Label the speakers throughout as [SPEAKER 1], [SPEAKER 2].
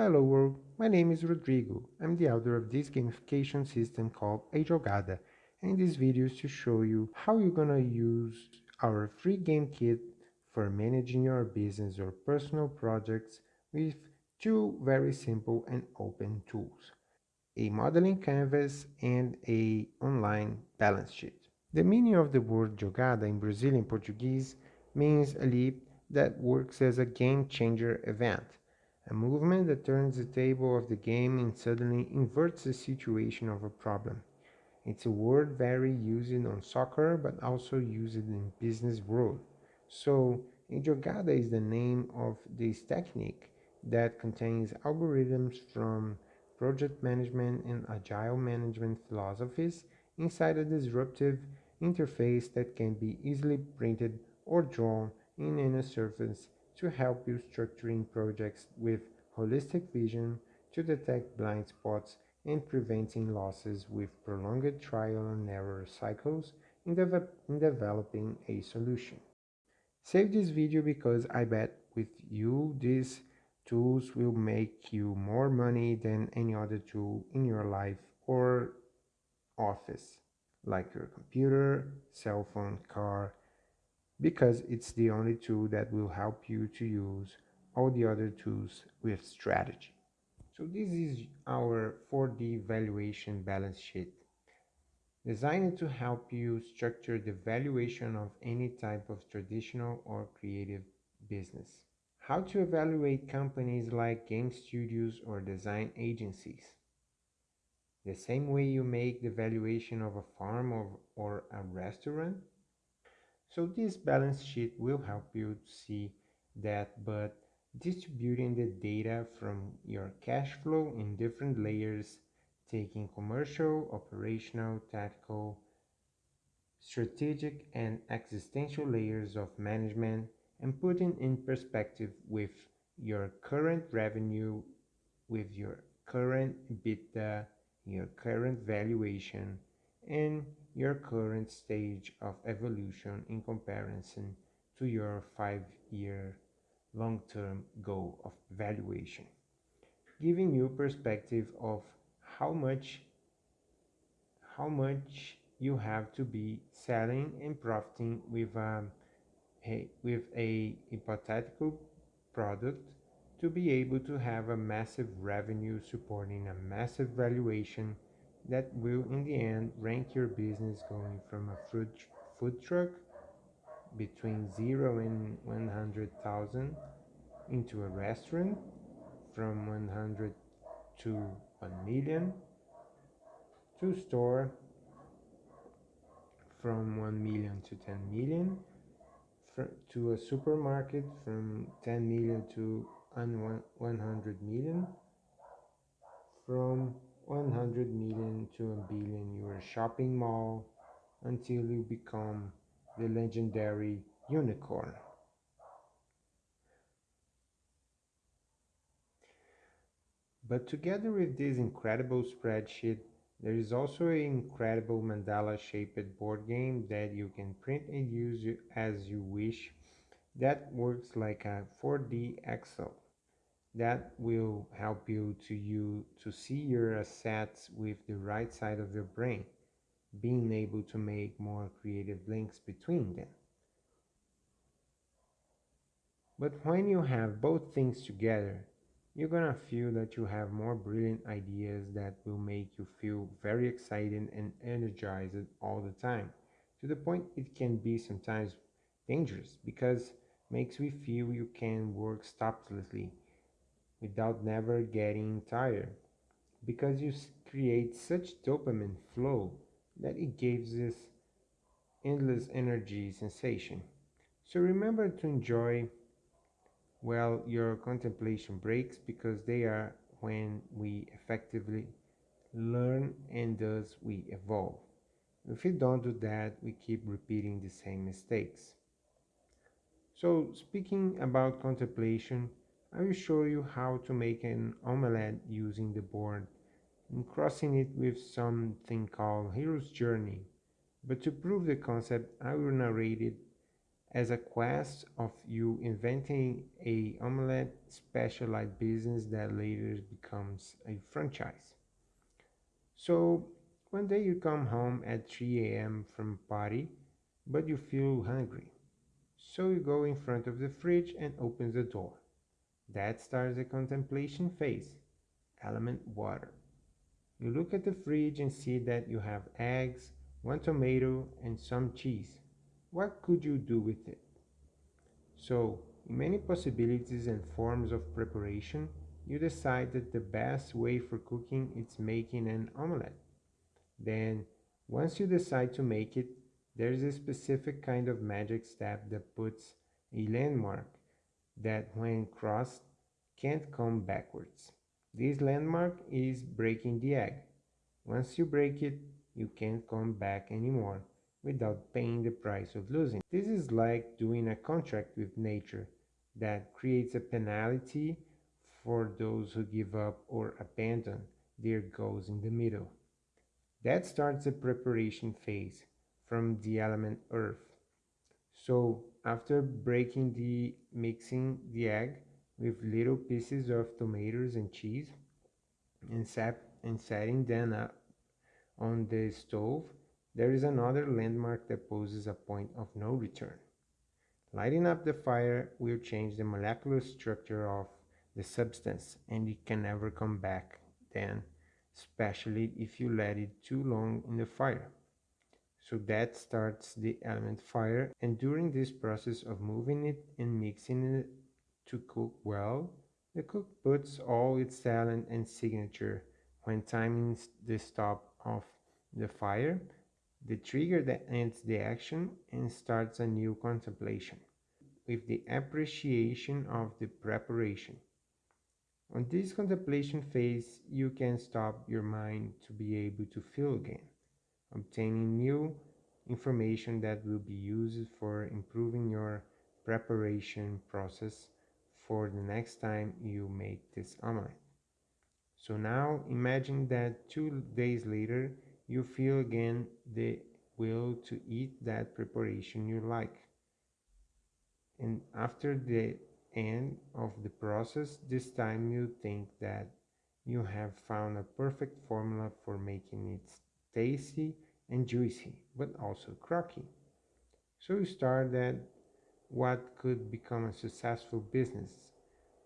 [SPEAKER 1] Hello world, my name is Rodrigo. I'm the author of this gamification system called A Jogada and this video is to show you how you're gonna use our free game kit for managing your business or personal projects with two very simple and open tools a modeling canvas and a online balance sheet. The meaning of the word jogada in Brazilian Portuguese means a leap that works as a game changer event a movement that turns the table of the game and suddenly inverts the situation of a problem. It's a word very used on soccer but also used in business world. So, a jogada is the name of this technique that contains algorithms from project management and agile management philosophies inside a disruptive interface that can be easily printed or drawn in any surface to help you structuring projects with holistic vision to detect blind spots and preventing losses with prolonged trial and error cycles in, de in developing a solution. Save this video because I bet with you these tools will make you more money than any other tool in your life or office like your computer, cell phone, car, because it's the only tool that will help you to use all the other tools with strategy. So this is our 4D valuation balance sheet designed to help you structure the valuation of any type of traditional or creative business. How to evaluate companies like game studios or design agencies. The same way you make the valuation of a farm or, or a restaurant so this balance sheet will help you to see that but distributing the data from your cash flow in different layers, taking commercial, operational, tactical, strategic and existential layers of management and putting in perspective with your current revenue, with your current EBITDA, your current valuation, and your current stage of evolution in comparison to your five-year long-term goal of valuation, giving you perspective of how much how much you have to be selling and profiting with a, a with a hypothetical product to be able to have a massive revenue supporting a massive valuation that will in the end rank your business going from a food, food truck between 0 and 100,000 into a restaurant from 100 to 1 million to store from 1 million to 10 million to a supermarket from 10 million to 100 million from 100 million to a billion your shopping mall until you become the legendary unicorn. But together with this incredible spreadsheet, there is also an incredible mandala shaped board game that you can print and use as you wish that works like a 4D Excel that will help you to you to see your assets with the right side of your brain being able to make more creative links between them. But when you have both things together you're gonna feel that you have more brilliant ideas that will make you feel very excited and energized all the time to the point it can be sometimes dangerous because makes we feel you can work stoplessly without never getting tired because you create such dopamine flow that it gives this endless energy sensation. So remember to enjoy well your contemplation breaks because they are when we effectively learn and thus we evolve. If we don't do that, we keep repeating the same mistakes. So speaking about contemplation, I will show you how to make an omelette using the board and crossing it with something called Hero's Journey. But to prove the concept, I will narrate it as a quest of you inventing a omelette specialized business that later becomes a franchise. So one day you come home at 3 a.m. from party, but you feel hungry. So you go in front of the fridge and open the door. That starts the contemplation phase. Element water. You look at the fridge and see that you have eggs, one tomato, and some cheese. What could you do with it? So, in many possibilities and forms of preparation, you decide that the best way for cooking is making an omelette. Then, once you decide to make it, there's a specific kind of magic step that puts a landmark that when crossed can't come backwards. This landmark is breaking the egg. Once you break it, you can't come back anymore without paying the price of losing. This is like doing a contract with nature that creates a penalty for those who give up or abandon their goals in the middle. That starts the preparation phase from the element earth. So after breaking the mixing the egg with little pieces of tomatoes and cheese and, sap, and setting them up on the stove, there is another landmark that poses a point of no return. Lighting up the fire will change the molecular structure of the substance and it can never come back then especially if you let it too long in the fire. So that starts the element fire. And during this process of moving it and mixing it to cook well, the cook puts all its talent and signature. When timing the stop of the fire, the trigger that ends the action and starts a new contemplation with the appreciation of the preparation. On this contemplation phase, you can stop your mind to be able to feel again, obtaining new information that will be used for improving your preparation process for the next time you make this omelette. So now imagine that two days later you feel again the will to eat that preparation you like. And after the end of the process, this time you think that you have found a perfect formula for making it tasty and juicy, but also crocky. So you start that what could become a successful business,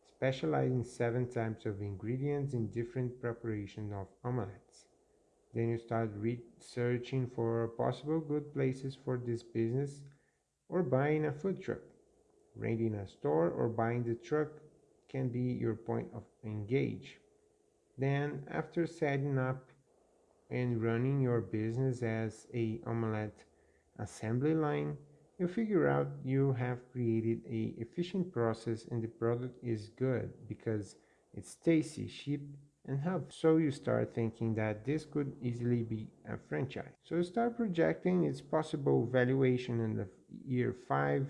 [SPEAKER 1] specializing seven types of ingredients in different preparations of omelettes. Then you start researching for possible good places for this business or buying a food truck renting a store or buying the truck can be your point of engage. Then after setting up and running your business as a omelette assembly line, you figure out you have created a efficient process and the product is good because it's tasty, cheap and helpful. So you start thinking that this could easily be a franchise. So start projecting its possible valuation in the year 5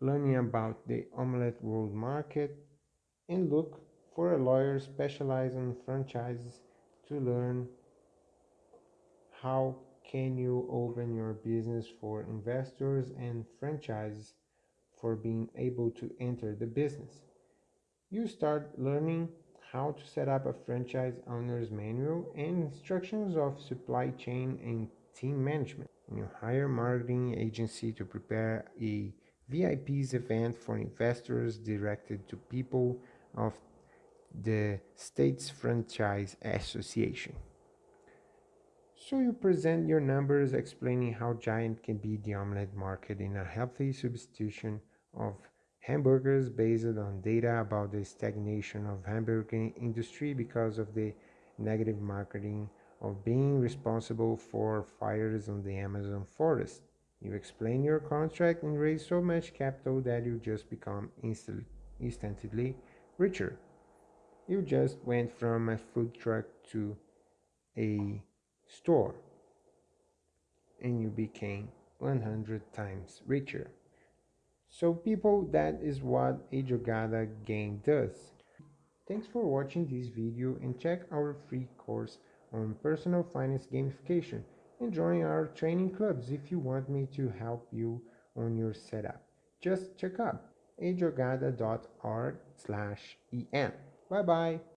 [SPEAKER 1] learning about the omelette world market, and look for a lawyer specialized in franchises to learn how can you open your business for investors and franchises for being able to enter the business. You start learning how to set up a franchise owner's manual and instructions of supply chain and team management. You hire marketing agency to prepare a VIP's event for investors directed to people of the States Franchise Association. So you present your numbers explaining how giant can be the omelette market in a healthy substitution of hamburgers based on data about the stagnation of hamburger industry because of the negative marketing of being responsible for fires on the Amazon forest. You explain your contract and raise so much capital that you just become instant, instantly richer. You just went from a food truck to a store and you became 100 times richer. So people, that is what a Jogada game does. Thanks for watching this video and check our free course on personal finance gamification and join our training clubs if you want me to help you on your setup. just check out ajogada.org slash en. Bye bye.